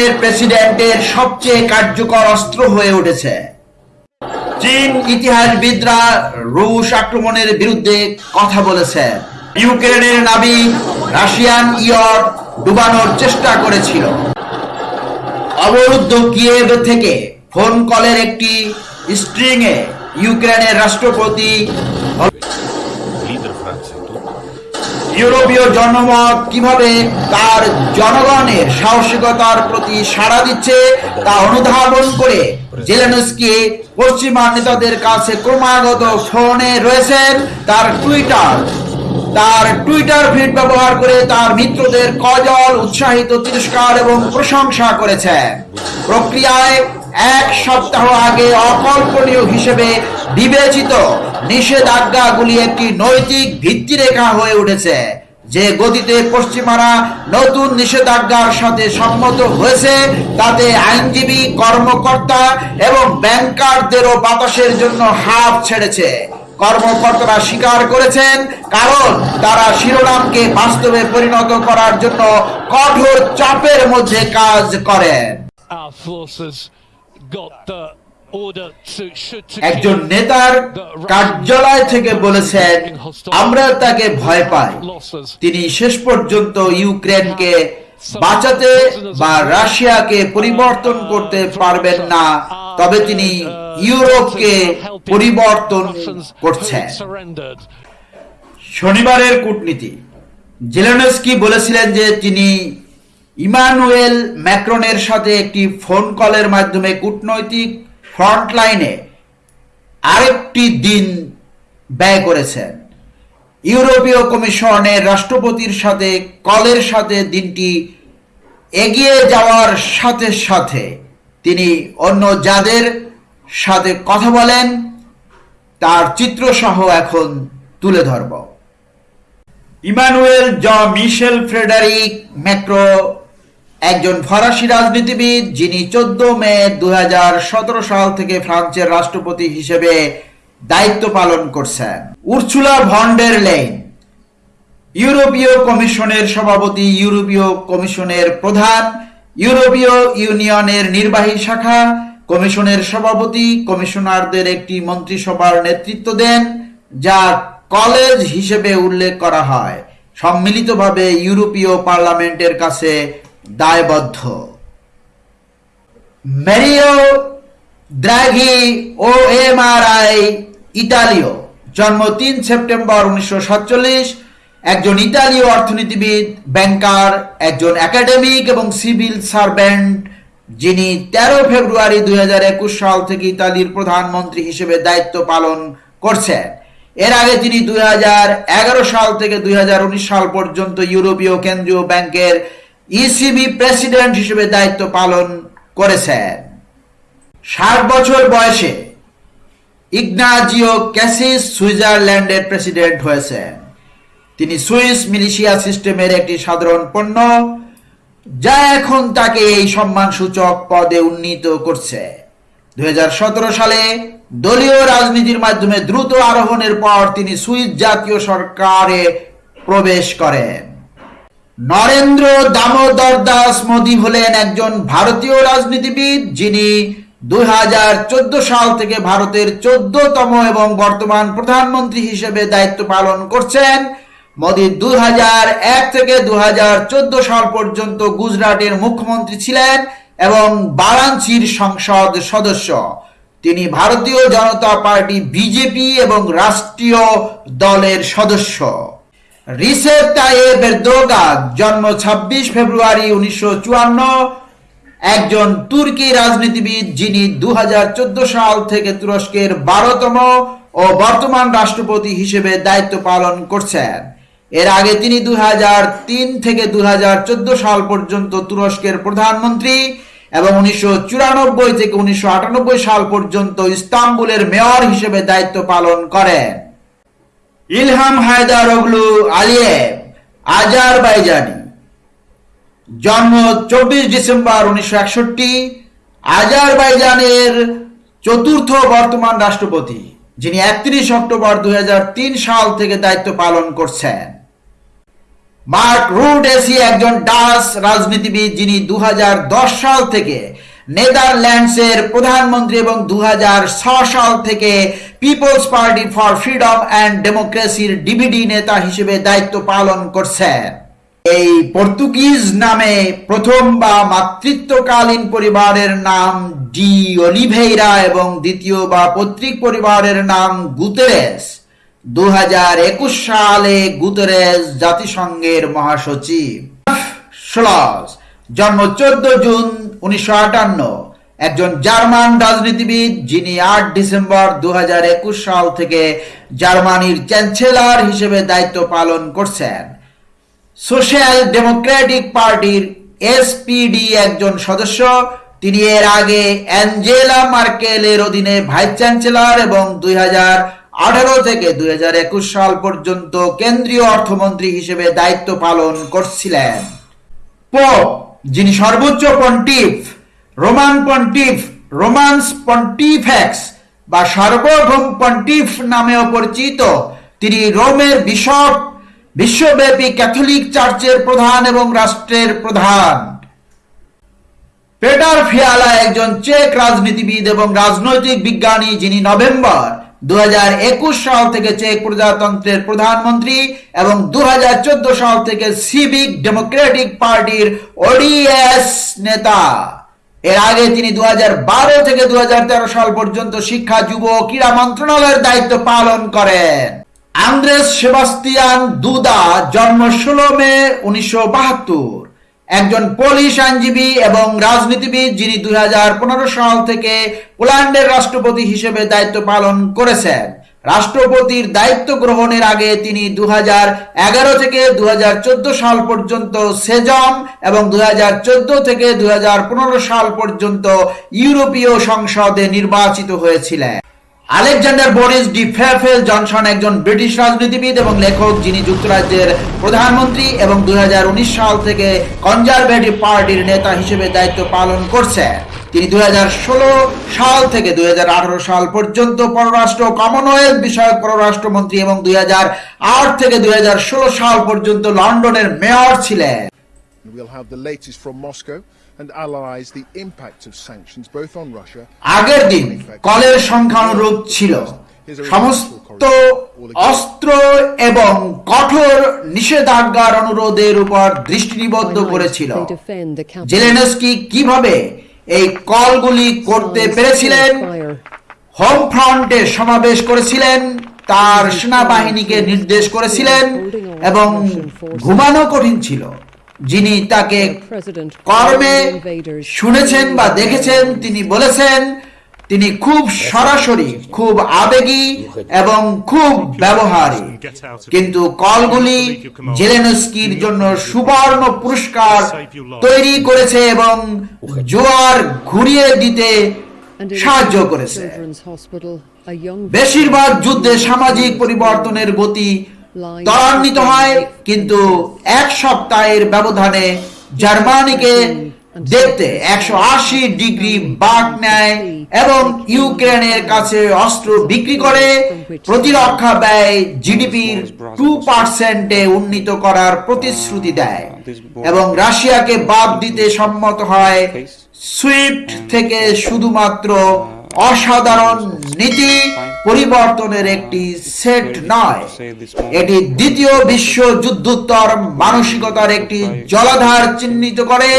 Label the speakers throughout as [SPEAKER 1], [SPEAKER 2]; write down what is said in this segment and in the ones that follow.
[SPEAKER 1] চীনের প্রেসিডেন্টের সবচেয়ে কার্যকর অস্ত্র হয়ে উঠেছে। চীন ইতিহাসবিদরা রুশ আক্রমণের বিরুদ্ধে কথা বলেছে। ইউক্রেনের নাবি রাশিয়ান ইয়র ডুবানোর চেষ্টা করেছিল। অবরুদ্ধ কিয়েভ থেকে ফোন কলের একটি স্ট্রিংয়ে ইউক্রেনের রাষ্ট্রপতি ইউরোপীয় জনমত কীভাবে তার জনগণের সাহসিকতার প্রতি সাড়া দিচ্ছে, তা অনুধাবন করে জেলেনস্কি পশ্চিমা নেতাদের কাছে ক্রমাগত ফোনে রয়েছেন। তার টুইটার তার টুইটার ফিড ব্যবহার করে তার মিত্রদের কজল, উৎসাহিত তিরস্কার এবং প্রশংসা করেছেন প্রক্রিয়ায় এক সপ্তাহ আগে অকল্পনীয় হিসেবে বিবেচিত নিষেধাজ্ঞাগুলি একটি নৈতিক ভিত্তিরেখা হয়ে উঠেছে। যে গতিতে পশ্চিমারা নতুন নিষেধাজ্ঞার সাথে সম্মত হয়েছে, তাতে আইনজীবী, কর্মকর্তা এবং ব্যাংকারদেরও বাতাসের জন্য হাফ ছেড়েছে। কর্মকর্তারা স্বীকার করেছেন, কারণ তারা শিরোনামকে বাস্তবে পরিণত করার জন্য কঠোর চাপের মধ্যে কাজ করেন। একজন নেতার কার্যালয় থেকে বলেছেন আমরা তাকে ভয় পাই। তিনি শেষ পর্যন্ত ইউক্রেনকে বাঁচাতে বা রাশিয়াকে পরিবর্তন করতে পারবেন না। তবে তিনি ইউরোপকে পরিবর্তন করছেন। শনিবারের কূটনীতি। জেলেনস্কি বলেছিলেন যে তিনি ইমানুয়েল ম্যাক্রনের সাথে একটি ফোন কলের মাধ্যমে কূটনৈতিক ফ্রন্টলাইনে আরেকটি দিন ব্যয় করেছেন। ইউরোপীয় কমিশনের রাষ্ট্রপতির সাথে, কলের সাথে দিনটি এগিয়ে যাওয়ার সাথে সাথে তিনি অন্য যাদের সাথে কথা বলেন, তার চিত্রসহ এখন তুলে ধরব। ইমানুয়েল জ. মিশেল ফ্রেডারিক, ম্যাক্রো একজন ফরাসি রাজনীতিবিদ যিনি চোদ্দ মে দু সাল থেকে ফ্রান্সের রাষ্ট্রপতি হিসেবে দায়িত্ব পালন করছেন। উর্সুলা ভন্ডের লেন ইউরোপীয় কমিশনের সভাপতি, ইউরোপীয় কমিশনের প্রধান, ইউরোপীয় ইউনিয়নের নির্বাহী শাখা, কমিশনের সভাপতি, কমিশনারদের একটি মন্ত্রিসভার নেতৃত্ব দেন যা কলেজ হিসেবে উল্লেখ করা হয়। সম্মিলিতভাবে ইউরোপীয় পার্লামেন্টের কাছে দায়বদ্ধ। Mario Draghi O M R I ইতালীয়, জন্ম তিন সেপ্টেম্বর উনিশশো সাতচল্লিশ। একজন ইতালীয় অর্থনীতিবিদ, ব্যাংকার, একজন একাডেমিক এবং সিভিল সার্ভেন্ট, যিনি তেরো ফেব্রুয়ারি দুই হাজার একুশ সাল থেকে ইতালির প্রধানমন্ত্রী হিসেবে দায়িত্ব পালন করছেন। এর আগে তিনি দুই হাজার এগারো সাল থেকে দুই হাজার উনিশ সাল পর্যন্ত ইউরোপীয় কেন্দ্রীয় ব্যাংকের ইসিবি প্রেসিডেন্ট হিসেবে দায়িত্ব পালন করেছেন। ষাট বছর বয়সে ইগনাজিও ক্যাসিস সুইজারল্যান্ডের প্রেসিডেন্ট হয়েছেন। তিনি সুইস মিলিশিয়া সিস্টেমের একটি সাধারণ পণ্য, যা এখন তাকে এই সম্মানসূচক পদে উন্নীত করছে। দুই হাজার সতেরো সালে দলীয় রাজনীতির মাধ্যমে দ্রুত আরোহণের পর তিনি সুইস জাতীয় সরকারে প্রবেশ করেন। নরেন্দ্র দামোদর দাস মোদী হলেন একজন ভারতীয় রাজনীতিবিদ, যিনি দুই হাজার চোদ্দ সাল থেকে ভারতের চোদ্দতম এবং বর্তমান প্রধানমন্ত্রী হিসেবে দায়িত্ব পালন করছেন। মোদী দুই থেকে দুই হাজার চোদ্দ সাল পর্যন্ত গুজরাটের মুখ্যমন্ত্রী ছিলেন এবং বারাণসীর সংসদ সদস্য। তিনি ভারতীয় জনতা পার্টি, বিজেপি এবং রাষ্ট্রীয় দলের সদস্য। রিসেপ তাইয়েব এরদোগান জন্ম ২৬ ফেব্রুয়ারি উনিশশো একজন তুর্কি রাজনীতিবিদ যিনি দু সাল থেকে তুরস্কের বারোতম ও বর্তমান রাষ্ট্রপতি হিসেবে দায়িত্ব পালন করছেন। এর আগে তিনি দুই হাজার তিন থেকে দুই হাজার চোদ্দ সাল পর্যন্ত তুরস্কের প্রধানমন্ত্রী এবং উনিশশো চুরানব্বই থেকে উনিশশো আটানব্বই সাল পর্যন্ত ইস্তাম্বুলের মেয়র হিসেবে দায়িত্ব পালন করেন। Ilham Heydar oglu Aliyev Azerbaijani. জন্ম চব্বিশ ডিসেম্বর উনিশশো একষট্টি, আজারবাইজানের চতুর্থ বর্তমান রাষ্ট্রপতি, যিনি একত্রিশ অক্টোবর দু হাজার তিন সাল থেকে দায়িত্ব পালন করছেন। মার্ক রুডেসি একজন ডাচ রাজনীতিবিদ, যিনি দু হাজার দশ সাল থেকে নেদারল্যান্ডসের প্রধানমন্ত্রী এবং দু সাল থেকে people's party for freedom and ডেমোক্রেসির DVD নেতা হিসেবে দায়িত্ব পালন করছেন এই পর্তুগিজ নামে প্রথম বা মাতৃত্বকালীন পরিবারের নাম ডি অলিভেইরা এবং দ্বিতীয় বা পৈতৃক পরিবারের নাম গুতেরেস দু সালে গুতেরেস জাতিসংঘের মহাসচিব। জন্ম চোদ্দ জুন উনিশশো আটান্ন। একজন জার্মান রাজনীতিবিদ যিনি আট ডিসেম্বর দু সাল থেকে জার্মানির চ্যান্সেলর হিসেবে দায়িত্ব পালন করছেন। সোশ্যাল ডেমোক্রেটিক পার্টির এসপিডি একজন সদস্য, তিনি এর আগে অ্যাঞ্জেলা মার্কেলের অধীনে ভাইস চ্যান্সেলর এবং দুই থেকে দুই হাজার একুশ সাল পর্যন্ত কেন্দ্রীয় অর্থমন্ত্রী হিসেবে দায়িত্ব পালন করছিলেন। পোপ যিনি সর্বোচ্চ pontiff Roman pontiff Romans pontifex বা সার্বভৌম পন্টিফ নামেও পরিচিত। তিনি রোমের বিশপ, বিশ্বব্যাপী ক্যাথলিক চার্চের প্রধান এবং রাষ্ট্রের প্রধান। পেটার ফিয়ালা একজন চেক রাজনীতিবিদ এবং রাজনৈতিক বিজ্ঞানী, যিনি নভেম্বর দু হাজার একুশ সাল থেকে চেক প্রজাতন্ত্রের প্রধানমন্ত্রী এবং দু হাজার চোদ্দ সাল থেকে সিভিক ডেমোক্রেটিক পার্টির ওডিএস নেতা। এর আগে তিনি দু থেকে দু সাল পর্যন্ত শিক্ষা যুব ক্রীড়া মন্ত্রণালয়ের দায়িত্ব পালন করেন। আন্দ্রেস সেবাস্তিয়ান দুদা জন্ম ষোলো মে উনিশশো বাহাত্তর। একজন পোলিশ আইনজীবী এবং রাজনীতিবিদ যিনি দুই হাজার পনেরো সাল থেকে পোল্যান্ডের রাষ্ট্রপতি হিসেবে দায়িত্ব পালন করেছেন। রাষ্ট্রপতির দায়িত্ব গ্রহণের আগে তিনি দু থেকে দুই হাজার চোদ্দ সাল পর্যন্ত সেজম এবং দু থেকে দু সাল পর্যন্ত ইউরোপীয় সংসদে নির্বাচিত হয়েছিলেন। Alexander Boris de Pfeffel Johnson একজন ব্রিটিশ রাজনীতিবিদ এবং লেখক যিনি যুক্তরাজ্যের প্রধানমন্ত্রী এবং দুই হাজার উনিশ সাল থেকে কনজারভেটিভ পার্টির নেতা হিসেবে দায়িত্ব পালন করছেন। তিনি দুই সাল থেকে দুই হাজার আঠারো সাল পর্যন্ত পররাষ্ট্র কমনওয়েলথ বিষয়ক পররাষ্ট্রমন্ত্রী এবং দুই হাজার আট থেকে দুই হাজার ষোলো সাল পর্যন্ত লন্ডনের মেয়র ছিলেন।
[SPEAKER 2] We'll have the latest from Moscow and analyze the impact of sanctions both on Russia
[SPEAKER 1] আগের দিন কলের সংখ্যানুরূপ ছিল। সমস্ত অস্ত্র এবং কঠোর নিষেধাজ্ঞার অনুরোধের উপর দৃষ্টি নিবদ্ধ করেছিল। জেলেনস্কি কীভাবে এই কলগুলি করতে পেরেছিলেন। হোম ফ্রন্টে সমাবেশ করেছিলেন। তার সেনাবাহিনীকে নির্দেশ করেছিলেন এবং ঘুমানো কঠিন ছিল। যিনি তাকে কর্মে শুনেছেন বা দেখেছেন তিনি বলেছেন তিনি খুব সরাসরি, খুব আবেগী এবং খুব ব্যবহারী। কিন্তু কলগুলি জেলেনস্কির জন্য সুবর্ণ পুরস্কার তৈরি করেছে এবং জোয়ার ঘুরিয়ে দিতে সাহায্য করেছে। বেশিরভাগ যুদ্ধে সামাজিক পরিবর্তনের গতি ত্বরান্বিত হয়, কিন্তু এক সপ্তাহের ব্যবধানে জার্মানিকে দেখতে একশো আশি ডিগ্রি বাঘ নেয় এবং ইউক্রেনের কাছে অস্ত্র বিক্রি করে প্রতিরক্ষা ব্যয় জিডিপির টু পার্সেন্টে উন্নীত করার প্রতিশ্রুতি দেয় এবং রাশিয়াকে বাদ দিতে সম্মত হয় সুইফট থেকে শুধুমাত্র অসাধারণ নীতি পরিবর্তনের একটি সেট নয়। এটি দ্বিতীয় বিশ্ব যুদ্ধোত্তর মানসিকতার একটি জলাধার চিহ্নিত করে।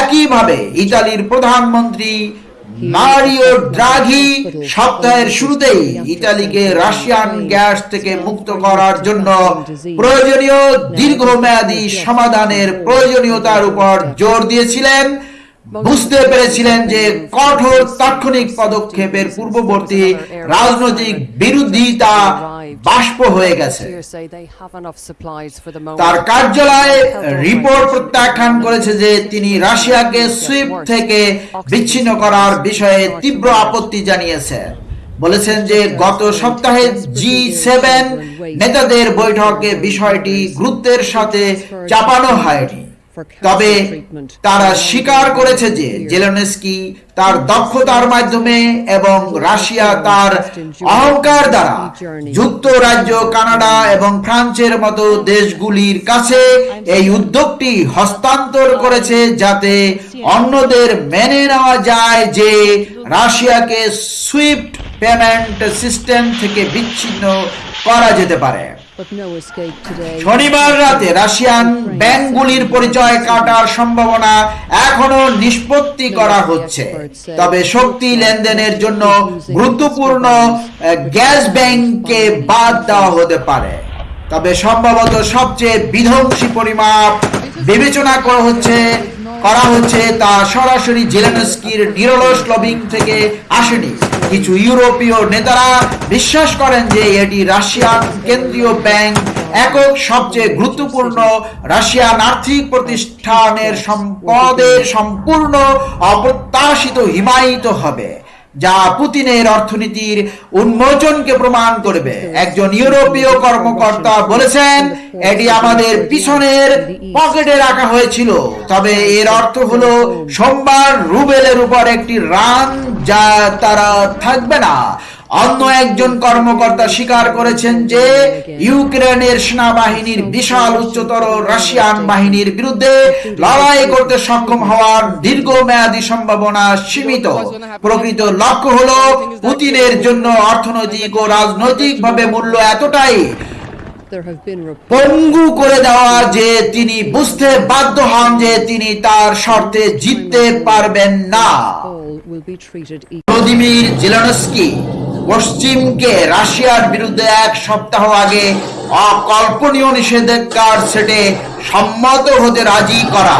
[SPEAKER 1] একইভাবে ইতালির প্রধানমন্ত্রী মারিও ড্রাঘি সপ্তাহের শুরুতেই ইতালিকে রাশিয়ান গ্যাস থেকে মুক্ত করার জন্য প্রয়োজনীয় দীর্ঘমেয়াদী সমাধানের প্রয়োজনীয়তার উপর জোর দিয়েছিলেন। বুঝতে পেরেছিলেন যে কঠোর তাৎক্ষণিক পদক্ষেপের পূর্ববর্তী রাজনৈতিক বিরোধিতা বাষ্প হয়ে গেছে। তার কার্যালয় রিপোর্ট প্রত্যাখ্যান করেছে যে তিনি রাশিয়াকে সুইফট থেকে বিচ্ছিন্ন করার বিষয়ে তীব্র আপত্তি জানিয়েছেন বলেছেন যে গত সপ্তাহে জি সেভেন নেতাদের বৈঠকে বিষয়টি গুরুত্বের সাথে চাপানো হয়নি। তবে তারা স্বীকার করেছে যে জেলেনস্কি তার দক্ষতার মাধ্যমে এবং রাশিয়া তার অহংকার দ্বারা যুক্তরাজ্য কানাডা এবং ফ্রান্সের মতো দেশগুলির কাছে এই উদ্যোগটি হস্তান্তর করেছে যাতে অন্যদের মেনে নেওয়া যায় যে রাশিয়াকে সুইফট পেমেন্ট সিস্টেম থেকে বিচ্ছিন্ন করা যেতে পারে। শনিবার রাতে রাশিয়ান ব্যাংকগুলির পরিচয় কাটার সম্ভাবনা এখনও নিষ্পত্তি করা হচ্ছে। তবে শক্তি লেনদেনের জন্য গুরুত্বপূর্ণ গ্যাস ব্যাংককে বাদ দেওয়া হতে পারে। তবে সম্ভবত সবচেয়ে বিধ্বংসী পরিমাপ বিবেচনা করা হচ্ছে করা হচ্ছে তা সরাসরি জেলেনস্কির নিরলস লবিং থেকে আসেনি। কিছু ইউরোপীয় নেতারা বিশ্বাস করেন যে এটি রাশিয়ান কেন্দ্রীয় ব্যাংক একক সবচেয়ে গুরুত্বপূর্ণ রাশিয়ান আর্থিক প্রতিষ্ঠানের সম্পদের সম্পূর্ণ অপ্রত্যাশিত হিমায়িত হবে। যা পুতিনের অর্থনীতির উন্মোচনকে প্রমাণ করবে। একজন ইউরোপীয় কর্মকর্তা বলেছেন, এটি আমাদের পিছনের পকেটে রাখা হয়েছিল। তবে এর অর্থ হলো, সোমবার রুবেলের উপর একটি রান যা তারা থাকবে না। অন্য একজন কর্মকর্তা স্বীকার করেছেন যে ইউক্রেনের সেনাবাহিনীর বিশাল উচ্চতর রাশিয়ান বাহিনীর বিরুদ্ধে লড়াই করতে সক্ষম হওয়ার দীর্ঘমেয়াদী সম্ভাবনা সীমিত। প্রকৃত লক্ষ্য হলো পুতিনের জন্য অর্থনৈতিক ও রাজনৈতিকভাবে মূল্য এতটাই পঙ্গু করে দেওয়া যে তিনি বুঝতে বাধ্য হন যে তিনি তার শর্তে জিততে পারবেন না। ভ্লাদিমির জেলেনস্কি পশ্চিমকে রাশিয়ার বিরুদ্ধে এক সপ্তাহ আগে অকল্পনীয় নিষেধাজ্ঞার সেটে সম্মত হতে রাজি করা।